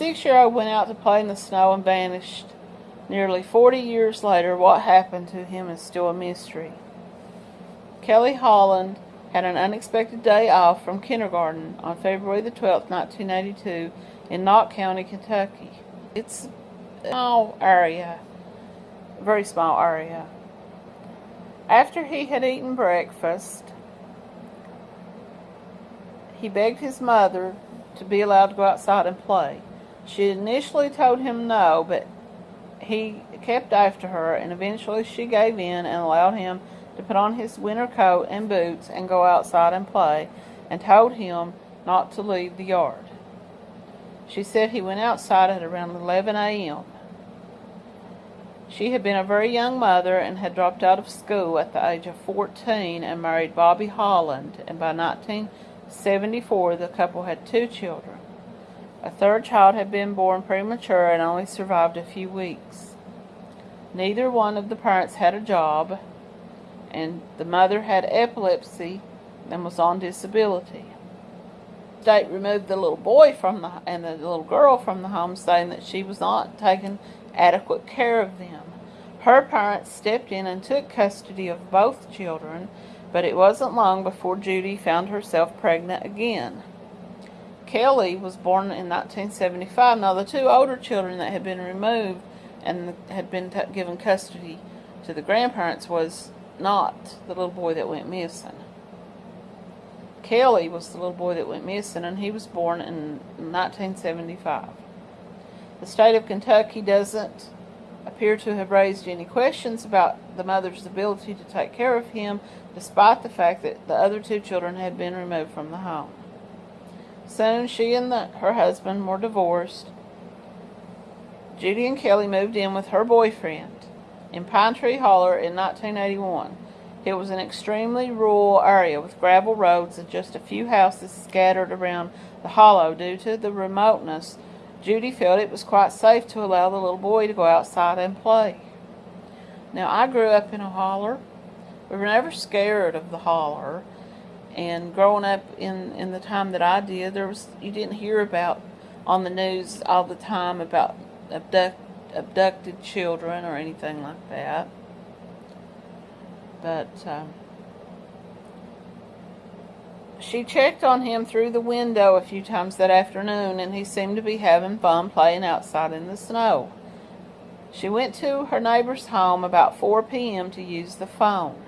six-year-old went out to play in the snow and vanished. Nearly 40 years later, what happened to him is still a mystery. Kelly Holland had an unexpected day off from kindergarten on February the 12th, 1982 in Knott County, Kentucky. It's a small area, a very small area. After he had eaten breakfast, he begged his mother to be allowed to go outside and play. She initially told him no, but he kept after her, and eventually she gave in and allowed him to put on his winter coat and boots and go outside and play, and told him not to leave the yard. She said he went outside at around 11 a.m. She had been a very young mother and had dropped out of school at the age of 14 and married Bobby Holland, and by 1974 the couple had two children. A third child had been born premature and only survived a few weeks. Neither one of the parents had a job, and the mother had epilepsy and was on disability. State removed the little boy from the and the little girl from the home, saying that she was not taking adequate care of them. Her parents stepped in and took custody of both children, but it wasn't long before Judy found herself pregnant again. Kelly was born in 1975. Now, the two older children that had been removed and had been given custody to the grandparents was not the little boy that went missing. Kelly was the little boy that went missing, and he was born in 1975. The state of Kentucky doesn't appear to have raised any questions about the mother's ability to take care of him, despite the fact that the other two children had been removed from the home. Soon she and the, her husband were divorced. Judy and Kelly moved in with her boyfriend in Pine Tree Holler in 1981. It was an extremely rural area with gravel roads and just a few houses scattered around the hollow. Due to the remoteness, Judy felt it was quite safe to allow the little boy to go outside and play. Now, I grew up in a holler. We were never scared of the holler and growing up in in the time that I did, there was you didn't hear about on the news all the time about abduct, abducted children or anything like that. But um, she checked on him through the window a few times that afternoon, and he seemed to be having fun playing outside in the snow. She went to her neighbor's home about 4 p.m. to use the phone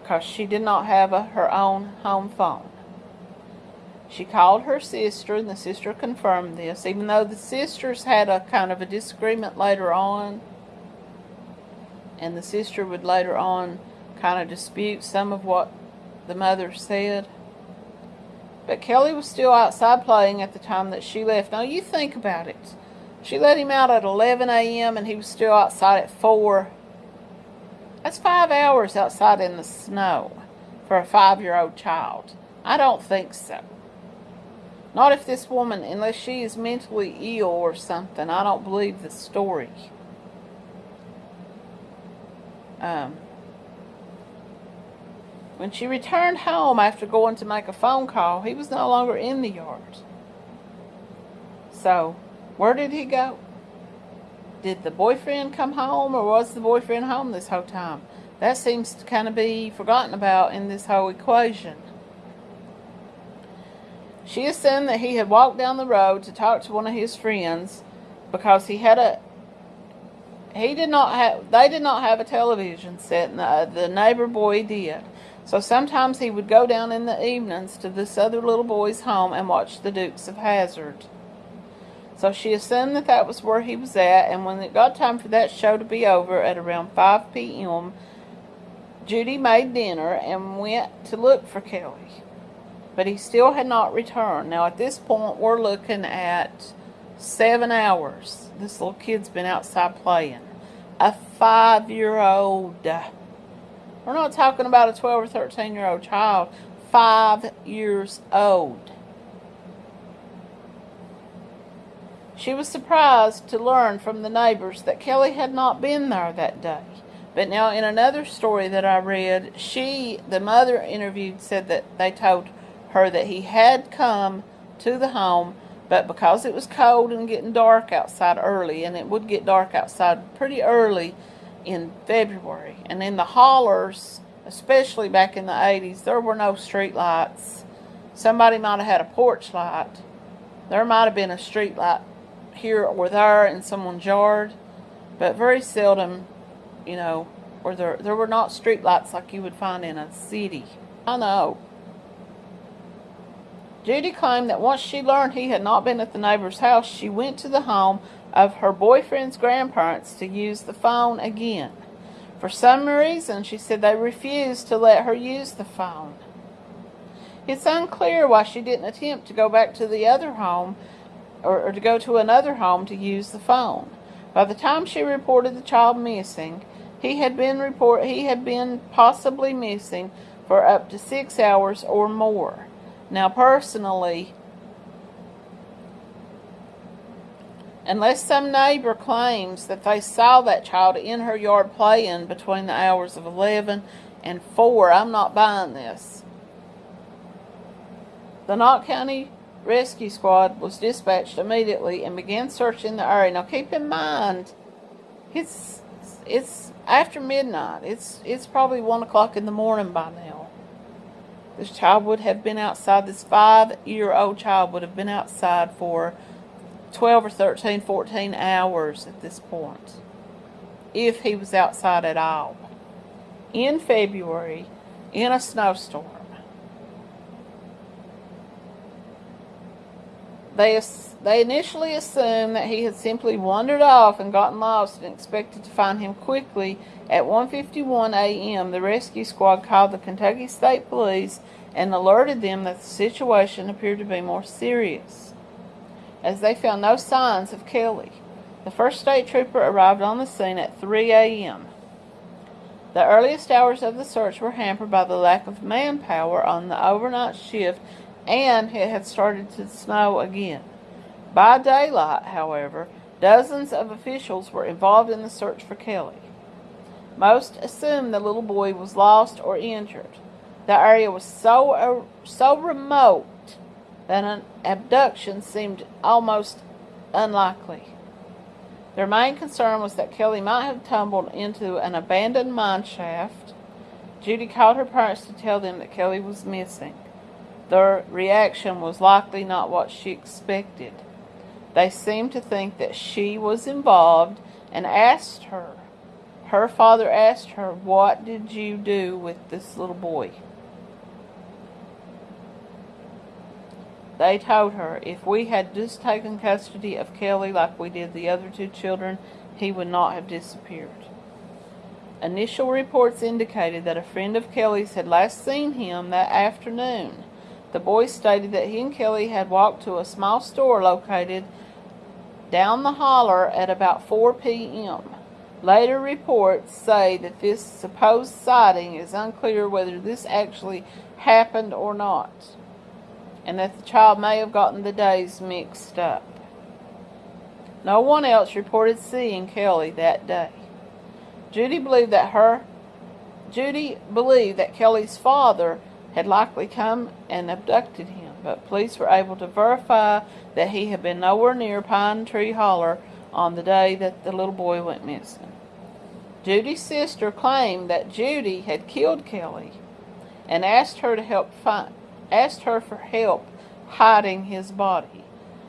because she did not have a, her own home phone. She called her sister, and the sister confirmed this, even though the sisters had a kind of a disagreement later on. And the sister would later on kind of dispute some of what the mother said. But Kelly was still outside playing at the time that she left. Now, you think about it. She let him out at 11 a.m., and he was still outside at 4 that's five hours outside in the snow for a five-year-old child. I don't think so. Not if this woman, unless she is mentally ill or something. I don't believe the story. Um, when she returned home after going to make a phone call, he was no longer in the yard. So, where did he go? Did the boyfriend come home or was the boyfriend home this whole time? That seems to kind of be forgotten about in this whole equation. She assumed that he had walked down the road to talk to one of his friends because he had a he did not have they did not have a television set and the, uh, the neighbor boy did. So sometimes he would go down in the evenings to this other little boy's home and watch the Dukes of Hazzard. So she assumed that that was where he was at, and when it got time for that show to be over at around 5 p.m., Judy made dinner and went to look for Kelly. But he still had not returned. Now, at this point, we're looking at seven hours. This little kid's been outside playing. A five-year-old. We're not talking about a 12 or 13-year-old child. Five years old. She was surprised to learn from the neighbors that Kelly had not been there that day. But now, in another story that I read, she, the mother interviewed, said that they told her that he had come to the home, But because it was cold and getting dark outside early, and it would get dark outside pretty early in February, and in the hollers, especially back in the 80s, there were no street lights. Somebody might have had a porch light. There might have been a street light here or there in someone's yard, but very seldom, you know, or there there were not street lights like you would find in a city. I know. Judy claimed that once she learned he had not been at the neighbor's house, she went to the home of her boyfriend's grandparents to use the phone again. For some reason, she said they refused to let her use the phone. It's unclear why she didn't attempt to go back to the other home or, or to go to another home to use the phone. By the time she reported the child missing, he had been report he had been possibly missing for up to six hours or more. Now, personally, unless some neighbor claims that they saw that child in her yard playing between the hours of 11 and 4, I'm not buying this. The Knott County Rescue Squad was dispatched immediately and began searching the area. Now, keep in mind, it's it's after midnight. It's it's probably one o'clock in the morning by now. This child would have been outside. This five-year-old child would have been outside for 12 or 13, 14 hours at this point, if he was outside at all. In February, in a snowstorm. They, they initially assumed that he had simply wandered off and gotten lost and expected to find him quickly. At 1.51 a.m., the rescue squad called the Kentucky State Police and alerted them that the situation appeared to be more serious, as they found no signs of Kelly. The first state trooper arrived on the scene at 3 a.m. The earliest hours of the search were hampered by the lack of manpower on the overnight shift and it had started to snow again. By daylight, however, dozens of officials were involved in the search for Kelly. Most assumed the little boy was lost or injured. The area was so uh, so remote that an abduction seemed almost unlikely. Their main concern was that Kelly might have tumbled into an abandoned mine shaft. Judy called her parents to tell them that Kelly was missing. Their reaction was likely not what she expected. They seemed to think that she was involved and asked her. Her father asked her, What did you do with this little boy? They told her, If we had just taken custody of Kelly like we did the other two children, he would not have disappeared. Initial reports indicated that a friend of Kelly's had last seen him that afternoon. The boy stated that he and Kelly had walked to a small store located down the holler at about 4 p.m. Later reports say that this supposed sighting is unclear whether this actually happened or not, and that the child may have gotten the days mixed up. No one else reported seeing Kelly that day. Judy believed that her Judy believed that Kelly's father had likely come and abducted him, but police were able to verify that he had been nowhere near Pine Tree Holler on the day that the little boy went missing. Judy's sister claimed that Judy had killed Kelly and asked her to help find, asked her for help hiding his body.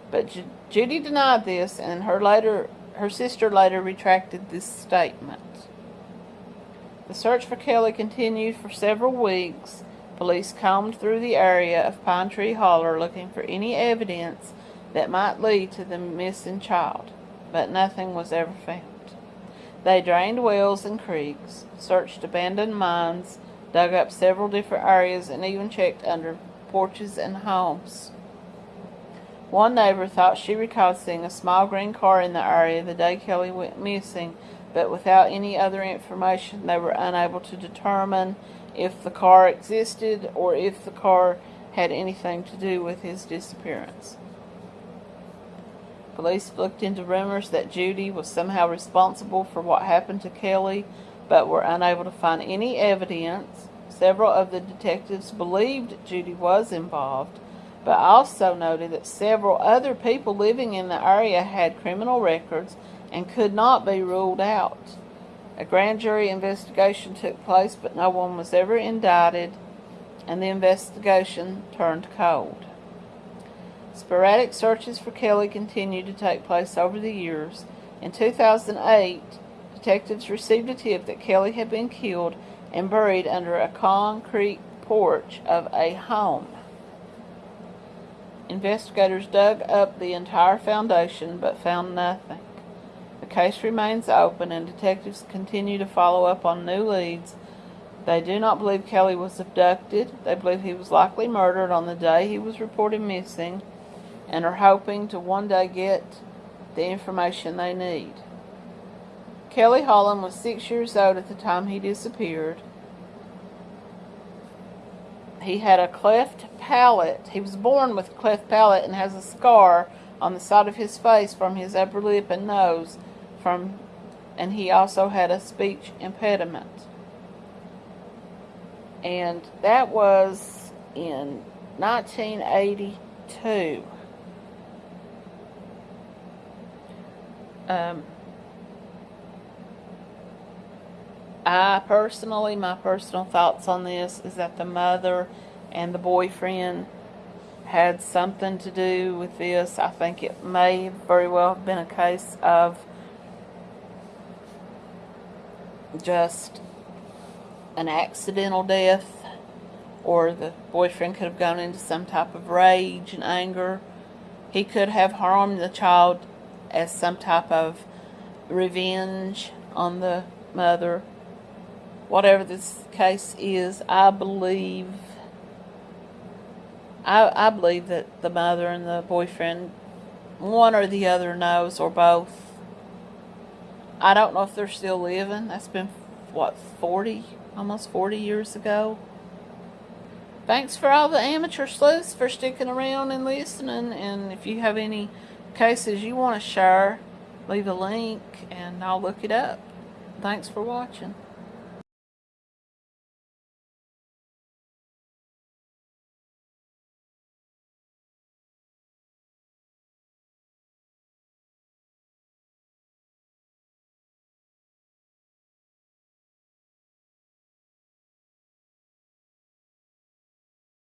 But Judy denied this and her later her sister later retracted this statement. The search for Kelly continued for several weeks Police combed through the area of Pine Tree Holler looking for any evidence that might lead to the missing child, but nothing was ever found. They drained wells and creeks, searched abandoned mines, dug up several different areas, and even checked under porches and homes. One neighbor thought she recalled seeing a small green car in the area the day Kelly went missing, but without any other information, they were unable to determine if the car existed or if the car had anything to do with his disappearance. Police looked into rumors that Judy was somehow responsible for what happened to Kelly, but were unable to find any evidence. Several of the detectives believed Judy was involved, but also noted that several other people living in the area had criminal records and could not be ruled out. A grand jury investigation took place, but no one was ever indicted, and the investigation turned cold. Sporadic searches for Kelly continued to take place over the years. In 2008, detectives received a tip that Kelly had been killed and buried under a concrete porch of a home. Investigators dug up the entire foundation but found nothing. Case remains open and detectives continue to follow up on new leads. They do not believe Kelly was abducted. They believe he was likely murdered on the day he was reported missing and are hoping to one day get the information they need. Kelly Holland was six years old at the time he disappeared. He had a cleft palate. He was born with a cleft palate and has a scar on the side of his face from his upper lip and nose from and he also had a speech impediment. And that was in 1982. Um, I personally, my personal thoughts on this is that the mother and the boyfriend had something to do with this. I think it may very well have been a case of just an accidental death, or the boyfriend could have gone into some type of rage and anger. He could have harmed the child as some type of revenge on the mother. Whatever this case is, I believe I, I believe that the mother and the boyfriend, one or the other knows, or both. I don't know if they're still living. That's been, what, 40, almost 40 years ago. Thanks for all the amateur sleuths for sticking around and listening. And if you have any cases you want to share, leave a link and I'll look it up. Thanks for watching.